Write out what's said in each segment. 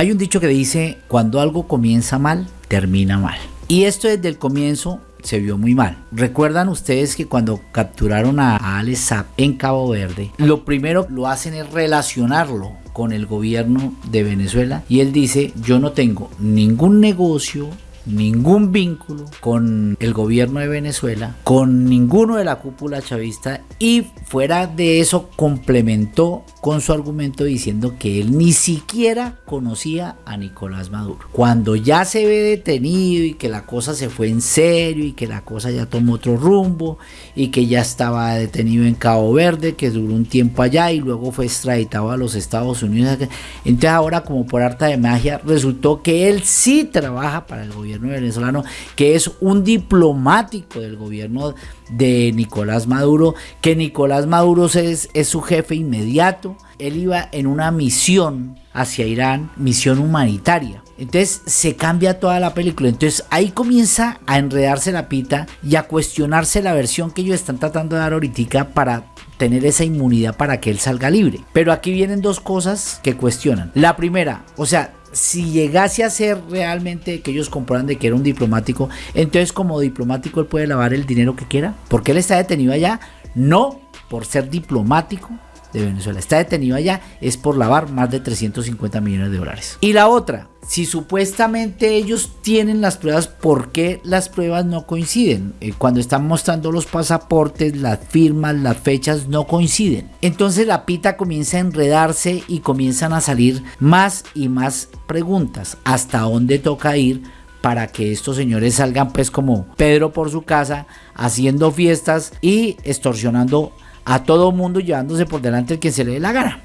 Hay un dicho que dice, cuando algo comienza mal, termina mal. Y esto desde el comienzo se vio muy mal. Recuerdan ustedes que cuando capturaron a Alex en Cabo Verde, lo primero lo hacen es relacionarlo con el gobierno de Venezuela y él dice, yo no tengo ningún negocio ningún vínculo con el gobierno de Venezuela, con ninguno de la cúpula chavista y fuera de eso complementó con su argumento diciendo que él ni siquiera conocía a Nicolás Maduro. Cuando ya se ve detenido y que la cosa se fue en serio y que la cosa ya tomó otro rumbo y que ya estaba detenido en Cabo Verde, que duró un tiempo allá y luego fue extraditado a los Estados Unidos. Entonces ahora como por arte de magia resultó que él sí trabaja para el gobierno venezolano, que es un diplomático del gobierno de Nicolás Maduro, que Nicolás Maduro es, es su jefe inmediato. Él iba en una misión hacia Irán, misión humanitaria. Entonces se cambia toda la película. Entonces ahí comienza a enredarse la pita y a cuestionarse la versión que ellos están tratando de dar ahorita para tener esa inmunidad para que él salga libre. Pero aquí vienen dos cosas que cuestionan. La primera, o sea, si llegase a ser realmente que ellos comprueban de que era un diplomático, entonces como diplomático él puede lavar el dinero que quiera, porque él está detenido allá, no por ser diplomático de Venezuela, está detenido allá es por lavar más de 350 millones de dólares. Y la otra, si supuestamente ellos tienen las pruebas, ¿por qué las pruebas no coinciden? Eh, cuando están mostrando los pasaportes, las firmas, las fechas no coinciden. Entonces la pita comienza a enredarse y comienzan a salir más y más preguntas. ¿Hasta dónde toca ir? para que estos señores salgan pues como Pedro por su casa haciendo fiestas y extorsionando a todo mundo llevándose por delante el que se le dé la gana.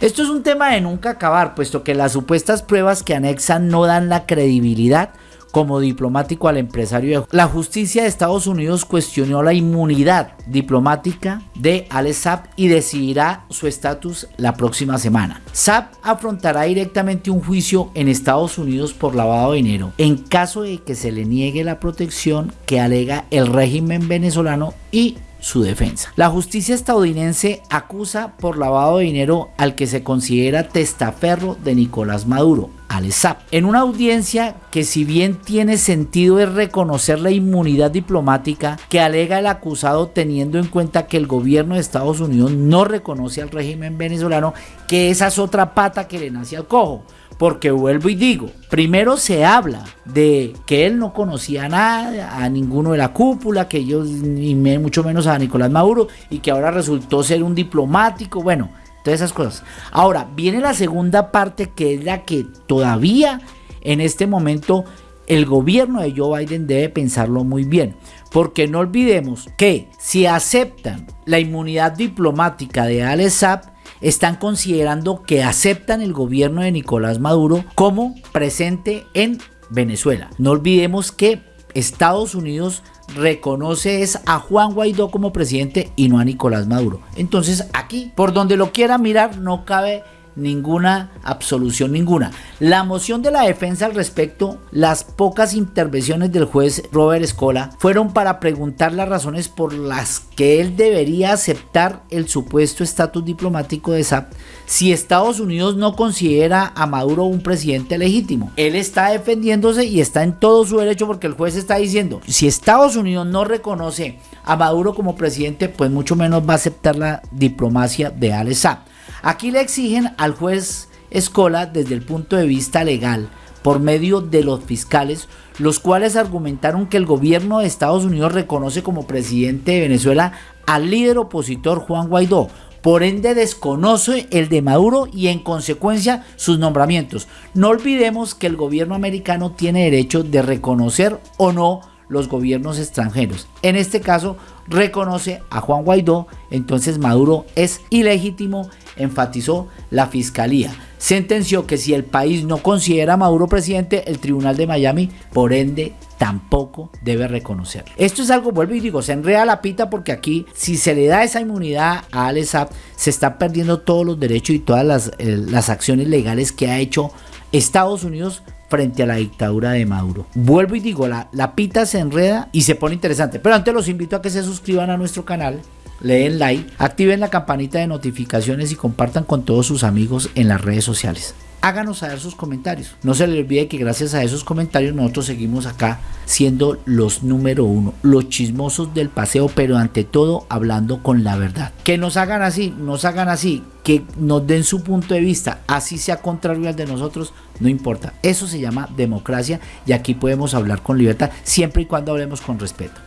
Esto es un tema de nunca acabar, puesto que las supuestas pruebas que anexan no dan la credibilidad como diplomático al empresario. La justicia de Estados Unidos cuestionó la inmunidad diplomática de Alex Saab y decidirá su estatus la próxima semana. Saab afrontará directamente un juicio en Estados Unidos por lavado de dinero en caso de que se le niegue la protección que alega el régimen venezolano y su defensa. La justicia estadounidense acusa por lavado de dinero al que se considera testaferro de Nicolás Maduro, Alessap, en una audiencia que si bien tiene sentido es reconocer la inmunidad diplomática que alega el acusado teniendo en cuenta que el gobierno de Estados Unidos no reconoce al régimen venezolano, que esa es otra pata que le nace al cojo. Porque vuelvo y digo, primero se habla de que él no conocía nada, a ninguno de la cúpula, que ellos, ni mucho menos a Nicolás Maduro, y que ahora resultó ser un diplomático, bueno, todas esas cosas. Ahora, viene la segunda parte que es la que todavía en este momento el gobierno de Joe Biden debe pensarlo muy bien. Porque no olvidemos que si aceptan la inmunidad diplomática de Alex Saab, están considerando que aceptan el gobierno de Nicolás Maduro como presente en Venezuela. No olvidemos que Estados Unidos reconoce a Juan Guaidó como presidente y no a Nicolás Maduro. Entonces aquí, por donde lo quiera mirar, no cabe ninguna absolución ninguna. La moción de la defensa al respecto, las pocas intervenciones del juez Robert Escola fueron para preguntar las razones por las que él debería aceptar el supuesto estatus diplomático de SAP si Estados Unidos no considera a Maduro un presidente legítimo. Él está defendiéndose y está en todo su derecho porque el juez está diciendo, si Estados Unidos no reconoce a Maduro como presidente, pues mucho menos va a aceptar la diplomacia de Alex Saab. Aquí le exigen al juez Escola desde el punto de vista legal por medio de los fiscales, los cuales argumentaron que el gobierno de Estados Unidos reconoce como presidente de Venezuela al líder opositor Juan Guaidó, por ende desconoce el de Maduro y en consecuencia sus nombramientos. No olvidemos que el gobierno americano tiene derecho de reconocer o no los gobiernos extranjeros. En este caso, reconoce a Juan Guaidó, entonces Maduro es ilegítimo, enfatizó la fiscalía. Sentenció que si el país no considera a Maduro presidente, el tribunal de Miami, por ende, tampoco debe reconocerlo. Esto es algo, vuelvo y digo, se enreda la pita porque aquí, si se le da esa inmunidad a Alex se está perdiendo todos los derechos y todas las, eh, las acciones legales que ha hecho Estados Unidos frente a la dictadura de Maduro. Vuelvo y digo, la, la pita se enreda y se pone interesante. Pero antes los invito a que se suscriban a nuestro canal, le den like, activen la campanita de notificaciones y compartan con todos sus amigos en las redes sociales. háganos saber sus comentarios. No se les olvide que gracias a esos comentarios nosotros seguimos acá siendo los número uno, los chismosos del paseo, pero ante todo hablando con la verdad. Que nos hagan así, nos hagan así, que nos den su punto de vista, así sea contrario al de nosotros, no importa. Eso se llama democracia y aquí podemos hablar con libertad siempre y cuando hablemos con respeto.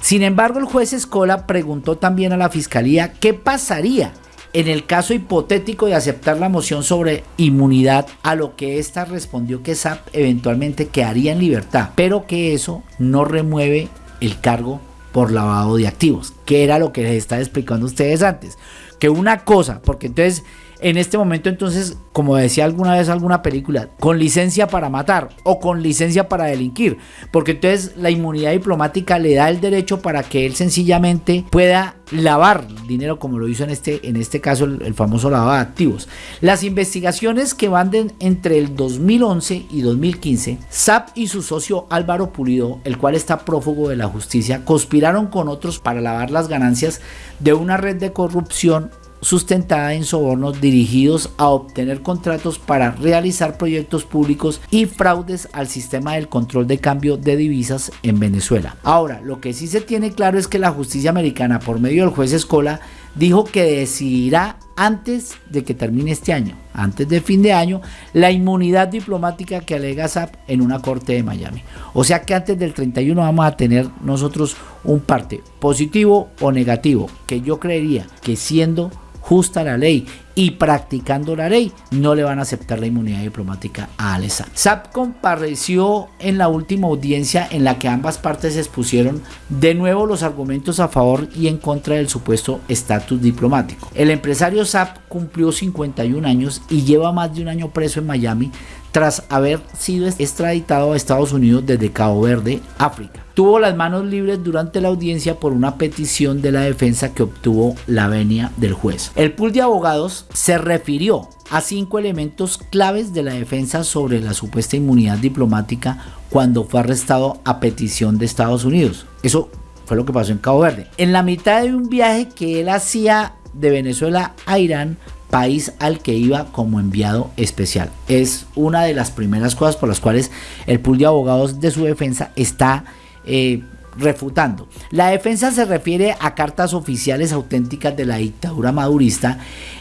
Sin embargo, el juez Escola preguntó también a la fiscalía qué pasaría en el caso hipotético de aceptar la moción sobre inmunidad, a lo que ésta respondió que SAP eventualmente quedaría en libertad, pero que eso no remueve el cargo por lavado de activos, que era lo que les estaba explicando a ustedes antes. Que una cosa, porque entonces en este momento entonces, como decía alguna vez alguna película, con licencia para matar o con licencia para delinquir, porque entonces la inmunidad diplomática le da el derecho para que él sencillamente pueda lavar dinero como lo hizo en este, en este caso el, famoso lavado de activos. Las investigaciones que van entre el 2011 y 2015, SAP y su socio Álvaro Pulido, el cual está prófugo de la justicia, conspiraron con otros para lavar las ganancias de una red de corrupción sustentada en sobornos dirigidos a obtener contratos para realizar proyectos públicos y fraudes al sistema del control de cambio de divisas en Venezuela. Ahora, lo que sí se tiene claro es que la justicia americana, por medio del juez Escola, dijo que decidirá antes de que termine este año, antes de fin de año, la inmunidad diplomática que alega SAP en una corte de Miami. O sea que antes del 31 vamos a tener nosotros un parte positivo o negativo, que yo creería que siendo justa la ley y practicando la ley, no le van a aceptar la inmunidad diplomática a Alesa. SAP compareció en la última audiencia en la que ambas partes expusieron de nuevo los argumentos a favor y en contra del supuesto estatus diplomático. El empresario SAP cumplió 51 años y lleva más de un año preso en Miami tras haber sido extraditado a Estados Unidos desde Cabo Verde, África. Tuvo las manos libres durante la audiencia por una petición de la defensa que obtuvo la venia del juez. El pool de abogados se refirió a cinco elementos claves de la defensa sobre la supuesta inmunidad diplomática cuando fue arrestado a petición de Estados Unidos. Eso fue lo que pasó en Cabo Verde. En la mitad de un viaje que él hacía de Venezuela a Irán país al que iba como enviado especial. Es una de las primeras cosas por las cuales el pool de abogados de su defensa está eh, refutando. La defensa se refiere a cartas oficiales auténticas de la dictadura madurista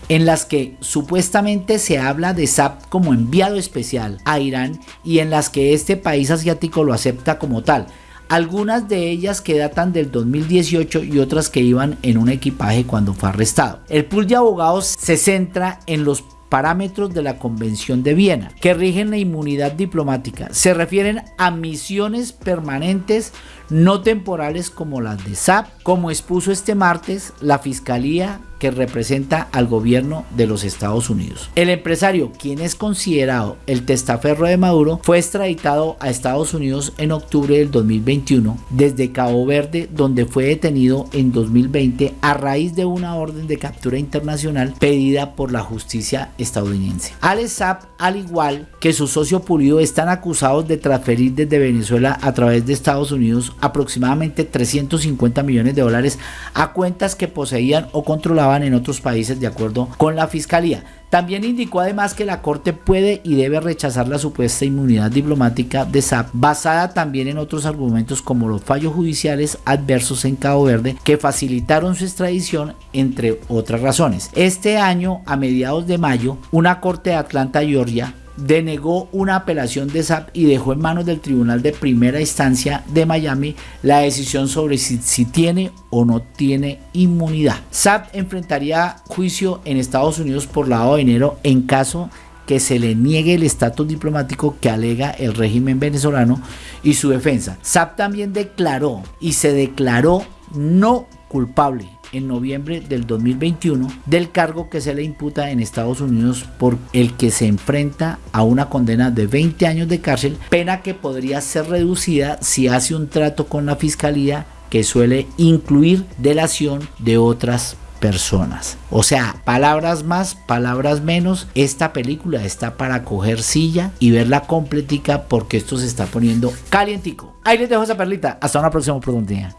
en las que supuestamente se habla de SAP como enviado especial a Irán y en las que este país asiático lo acepta como tal algunas de ellas que datan del 2018 y otras que iban en un equipaje cuando fue arrestado. El pool de abogados se centra en los parámetros de la Convención de Viena que rigen la inmunidad diplomática. Se refieren a misiones permanentes no temporales como las de SAP, como expuso este martes la Fiscalía que representa al gobierno de los Estados Unidos. El empresario, quien es considerado el testaferro de Maduro, fue extraditado a Estados Unidos en octubre del 2021 desde Cabo Verde, donde fue detenido en 2020 a raíz de una orden de captura internacional pedida por la justicia estadounidense. Alex Saab, al igual que su socio Pulido, están acusados de transferir desde Venezuela a través de Estados Unidos aproximadamente 350 millones de dólares a cuentas que poseían o controlaban en otros países de acuerdo con la fiscalía. También indicó además que la Corte puede y debe rechazar la supuesta inmunidad diplomática de SAP, basada también en otros argumentos como los fallos judiciales adversos en Cabo Verde que facilitaron su extradición, entre otras razones. Este año, a mediados de mayo, una Corte de Atlanta, Georgia, denegó una apelación de SAP y dejó en manos del Tribunal de Primera Instancia de Miami la decisión sobre si, tiene o no tiene inmunidad. SAP enfrentaría juicio en Estados Unidos por lavado de dinero en caso que se le niegue el estatus diplomático que alega el régimen venezolano y su defensa. SAP también declaró y se declaró no culpable en noviembre del 2021 del cargo que se le imputa en Estados Unidos por el que se enfrenta a una condena de 20 años de cárcel, pena que podría ser reducida si hace un trato con la fiscalía que suele incluir delación de otras personas. O sea, palabras más, palabras menos. Esta película está para coger silla y verla completica porque esto se está poniendo calientico. Ahí les dejo esa perlita. Hasta una próxima oportunidad.